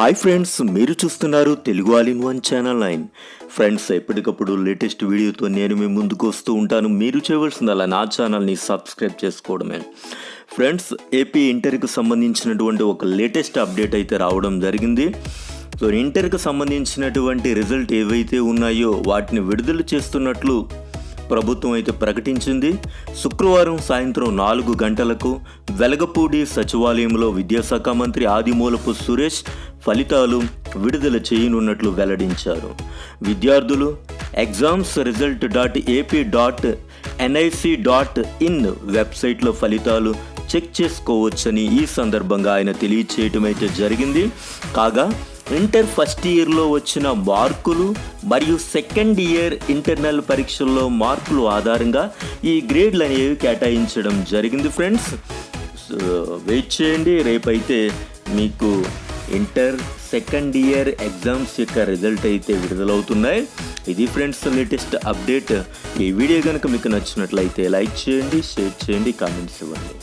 Hi friends మీరు చూస్తున్నారు Telugu all in one channel nine friends ఎప్పటికప్పుడు లేటెస్ట్ వీడియోతో నేను మీ ముందుకు వస్తూ ఉంటాను. మీరు చేయవలసిందల్లా నా ఛానల్ని సబ్స్క్రైబ్ చేసుకోవడమే. ఫ్రెండ్స్ ఏపీ ఇంటర్కి సంబంధించినటువంటి ఒక లేటెస్ట్ అప్డేట్ అయితే రావడం జరిగింది. సో ఇంటర్కి సంబంధించినటువంటి రిజల్ట్ ఏవైతే ఉన్నాయో వాటిని విడుదల చేస్తున్నట్లు ప్రభుత్వం అయితే ప్రకటించింది. శుక్రవారం సాయంత్రం నాలుగు గంటలకు వెలగపూడి సచివాలయంలో విద్యాశాఖ మంత్రి ఆదిమూలపు సురేష్ ఫలితాలు విడుదల చేయనున్నట్లు వెల్లడించారు. విద్యార్థులు exams result dot AP dot NIC dot in వెబ్సైట్లో ఫలితాలు చెక్ చేసుకోవచ్చని ఈ సందర్భంగా ఆయన తెలియచేయటం అయితే జరిగింది. కాగా ఇంటర్ ఫస్ట్ ఇయర్లో వచ్చిన మార్కులు మరియు సెకండ్ ఇయర్ ఇంటర్నల్ పరీక్షల్లో మార్కులు ఆధారంగా ఈ గ్రేడ్లు అనేవి కేటాయించడం జరిగింది ఫ్రెండ్స్. వెయిట్ చేయండి రేపైతే మీకు ఇంటర్ సెకండ్ ఇయర్ ఎగ్జామ్స్ యొక్క రిజల్ట్ అయితే విడుదలవుతున్నాయి. ఇది ఫ్రెండ్స్ లేటెస్ట్ అప్డేట్. ఈ వీడియో కనుక మీకు నచ్చినట్లయితే లైక్ చేయండి షేర్ చేయండి కామెంట్స్ ఇవ్వండి.